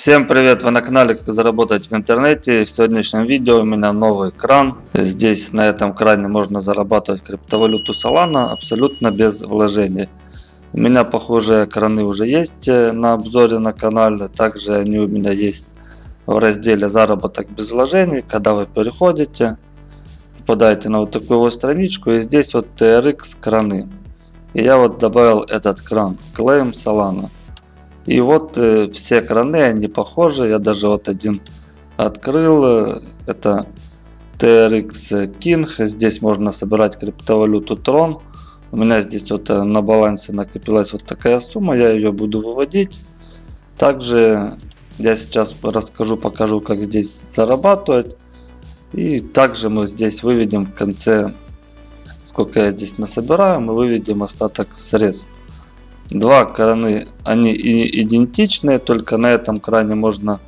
Всем привет! Вы на канале Как заработать в интернете. В сегодняшнем видео у меня новый кран. Здесь на этом кране можно зарабатывать криптовалюту Solana абсолютно без вложений. У меня похожие краны уже есть э, на обзоре на канале. Также они у меня есть в разделе заработок без вложений. Когда вы переходите, попадаете на вот такую вот страничку и здесь вот TRX краны. И я вот добавил этот кран Claim Solana. И вот э, все краны, они похожи. Я даже вот один открыл. Это TRX King. Здесь можно собирать криптовалюту Tron. У меня здесь вот э, на балансе накопилась вот такая сумма. Я ее буду выводить. Также я сейчас расскажу, покажу, как здесь зарабатывать. И также мы здесь выведем в конце, сколько я здесь насобираю, мы выведем остаток средств. Два краны, они идентичные, только на этом кране можно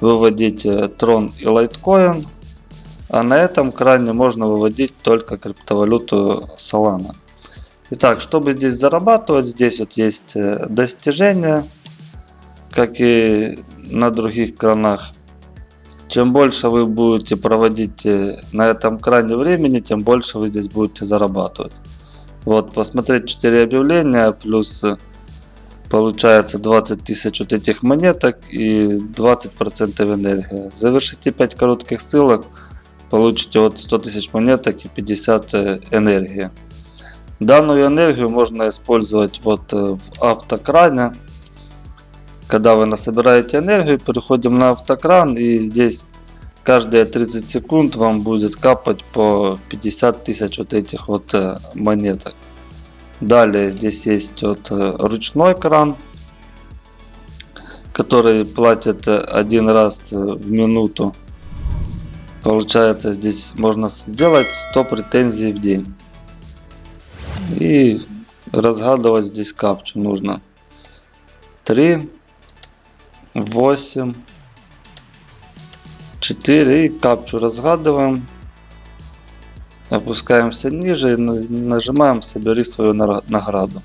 выводить э, и Litecoin. А на этом кране можно выводить только криптовалюту Solana. Итак, чтобы здесь зарабатывать, здесь вот есть э, достижения, как и на других кранах. Чем больше вы будете проводить э, на этом кране времени, тем больше вы здесь будете зарабатывать. Вот, посмотреть 4 объявления, плюс э, получается 20 тысяч вот этих монеток и 20% энергии. Завершите 5 коротких ссылок, получите вот 100 тысяч монеток и 50 э, энергии. Данную энергию можно использовать вот э, в автокране. Когда вы насобираете энергию, переходим на автокран и здесь каждые 30 секунд вам будет капать по 50 тысяч вот этих вот э, монеток. Далее здесь есть вот э, ручной кран, который платит э, один раз в минуту. Получается здесь можно сделать 100 претензий в день. И разгадывать здесь капчу нужно. 3, 8, 4 и капчу разгадываем. Опускаемся ниже и нажимаем «Собери свою награду».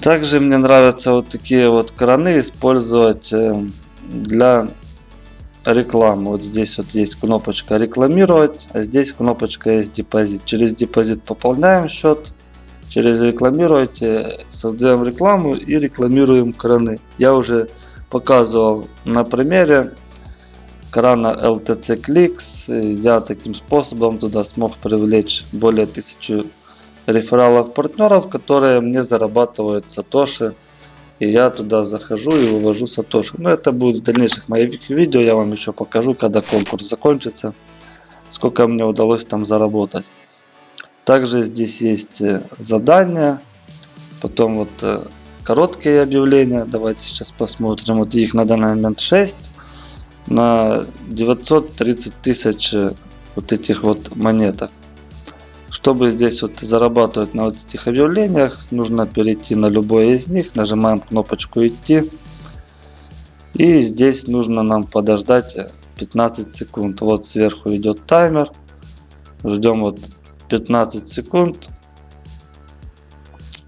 Также мне нравятся вот такие вот краны использовать э, для рекламы. Вот здесь вот есть кнопочка рекламировать, а здесь кнопочка есть депозит. Через депозит пополняем счет, через рекламировать создаем рекламу и рекламируем краны. Я уже показывал на примере крана LTC Clicks. Я таким способом туда смог привлечь более тысячи рефералов партнеров, которые мне зарабатывают сатоши. И я туда захожу и вывожу сатоши. Но это будет в дальнейших моих видео. Я вам еще покажу, когда конкурс закончится. Сколько мне удалось там заработать. Также здесь есть э, задания. Потом вот э, короткие объявления. Давайте сейчас посмотрим. Вот их на данный момент 6 на 930 тысяч э, вот этих вот монеток. Чтобы здесь вот зарабатывать на вот этих объявлениях, нужно перейти на любое из них, нажимаем кнопочку идти. И здесь нужно нам подождать 15 секунд. Вот сверху идет таймер. Ждем вот 15 секунд.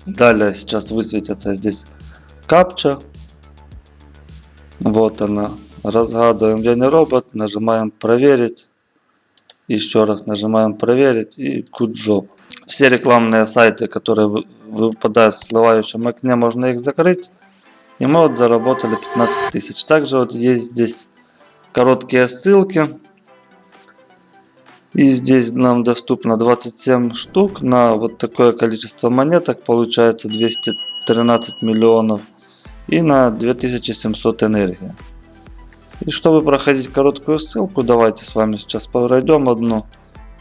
Далее сейчас высветится здесь капча. Вот она. Разгадываем не робот. Нажимаем проверить. Еще раз нажимаем проверить и good. Все рекламные сайты, которые выпадают в всплывающем окне, можно их закрыть. И мы вот заработали 15 тысяч. Также вот есть здесь короткие ссылки. И здесь нам доступно 27 штук на вот такое количество монеток. Получается 213 миллионов. И на 2700 энергии. И чтобы проходить короткую ссылку, давайте с вами сейчас пройдем одну.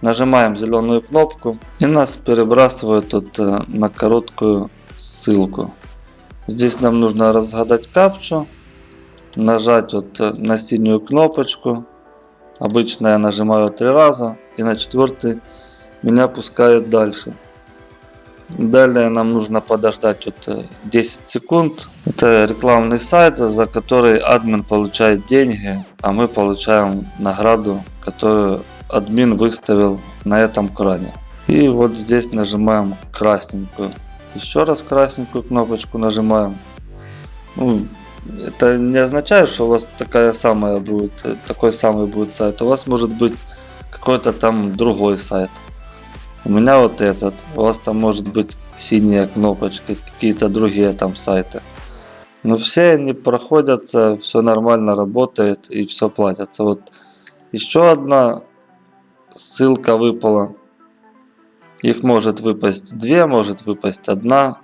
Нажимаем зеленую кнопку и нас перебрасывает тут э, на короткую ссылку. Здесь нам нужно разгадать капчу, нажать вот э, на синюю кнопочку Обычно я нажимаю три раза и на четвертый меня пускают дальше. Далее нам нужно подождать вот 10 э, секунд. Это рекламный сайт, за который админ получает деньги, а мы получаем награду, которую админ выставил на этом кране. И вот здесь нажимаем красненькую. Еще раз красненькую кнопочку нажимаем. Ну, это не означает, что у вас такая самая будет, такой самый будет сайт. У вас может быть какой-то там другой сайт. У меня вот этот. У вас там может быть синяя кнопочка, какие-то другие там сайты. Но все они проходятся, все нормально работает и все платятся. Вот еще одна ссылка выпала. Их может выпасть две, может выпасть одна,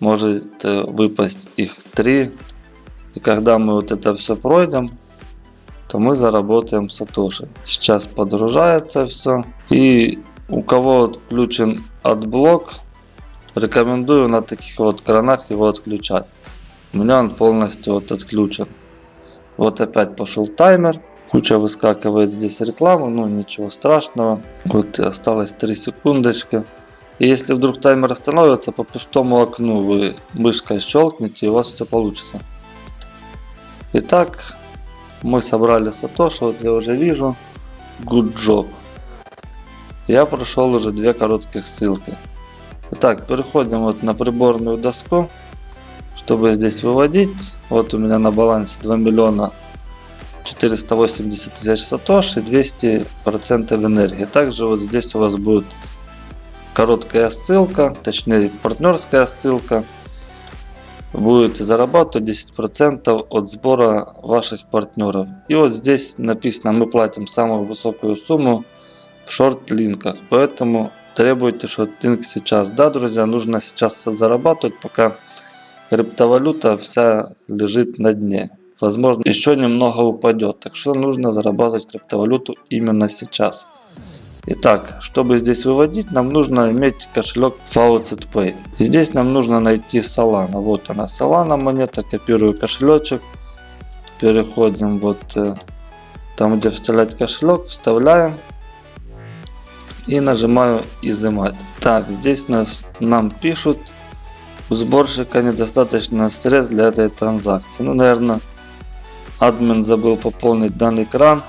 может э, выпасть их три. И когда мы вот это все пройдем, то мы заработаем сатоши. Сейчас подгружается все. И у кого вот включен AdBlock, рекомендую на таких вот кранах его отключать. У меня он полностью вот отключен. Вот опять пошел таймер. Куча выскакивает здесь реклама, ну ничего страшного. Вот осталось 3 секундочки. И если вдруг таймер остановится, по пустому окну вы мышкой щелкните и у вас все получится. Итак, мы собрали сатоши, вот я уже вижу. Good job. Я прошел уже две коротких ссылки. Итак, переходим вот на приборную доску, чтобы здесь выводить. Вот у меня на балансе 2 миллиона 480 тысяч сатош и 200 процентов энергии. Также вот здесь у вас будет короткая ссылка, точнее партнерская ссылка. Будете зарабатывать 10% от сбора ваших партнеров. И вот здесь написано, мы платим самую высокую сумму в шорт-линках. Поэтому требуйте шорт-линк сейчас. Да, друзья, нужно сейчас зарабатывать, пока криптовалюта вся лежит на дне. Возможно, еще немного упадет. Так что нужно зарабатывать криптовалюту именно сейчас. Итак, чтобы здесь выводить, нам нужно иметь кошелек Faucet Pay. Здесь нам нужно найти Solana. Вот она, Solana монета. Копирую кошелечек. Переходим вот э, там, где вставлять кошелек. Вставляем и нажимаю изымать. Так, здесь нас, нам пишут, у сборщика недостаточно средств для этой транзакции. Ну, наверное, админ забыл пополнить данный экран.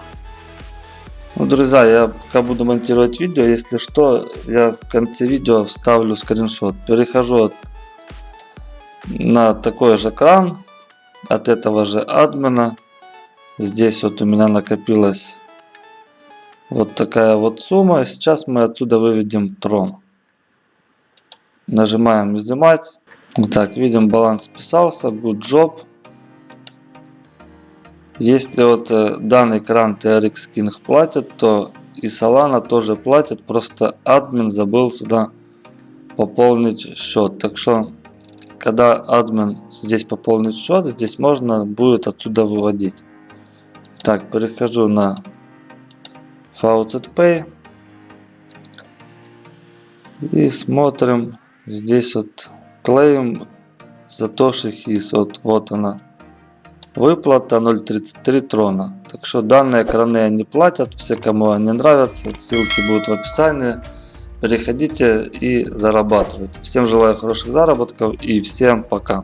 Ну, друзья, я пока буду монтировать видео, если что, я в конце видео вставлю скриншот. Перехожу на такой же кран от этого же админа. Здесь вот у меня накопилось вот такая вот сумма. Сейчас мы отсюда выведем трон. Нажимаем изымать. Так, видим баланс списался. Good job. Если вот э, данный кран TRX King платит, то и Solana тоже платит. Просто админ забыл сюда пополнить счет. Так что, когда админ здесь пополнит счет, здесь можно будет отсюда выводить. Так, перехожу на Faucet Pay. И смотрим здесь вот клеим Satoshi His. Вот, вот она. Выплата 0.33 трона. Так что данные экраны они платят. Все, кому они нравятся. Ссылки будут в описании. Переходите и зарабатывайте. Всем желаю хороших заработков и всем пока.